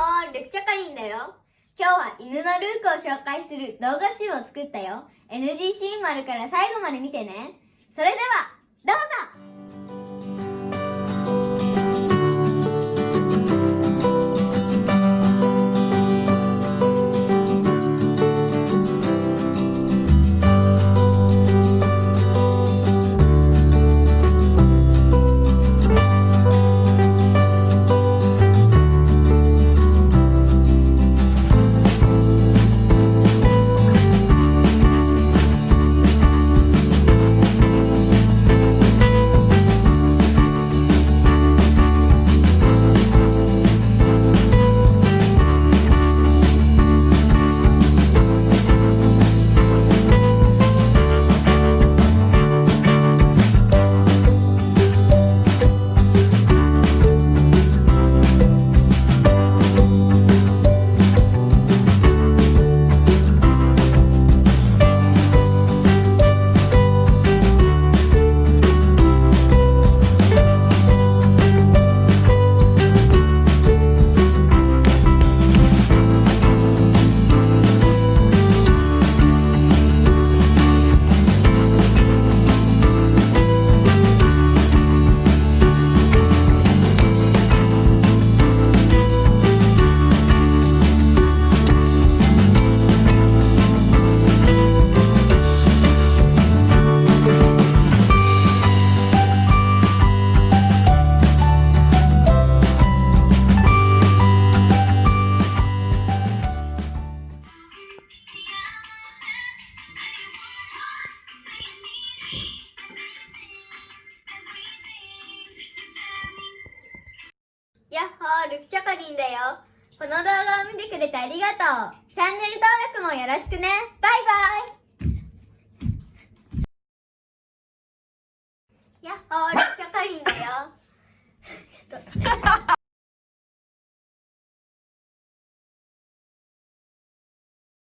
ほー、ルクチャカリンだよ。今日は犬のルークを紹介する動画集を作ったよ。NGC 丸から最後まで見てね。それでは、どうぞやっほー、ルクチョコリンだよ。この動画を見てくれてありがとう。チャンネル登録もよろしくね。バイバイ。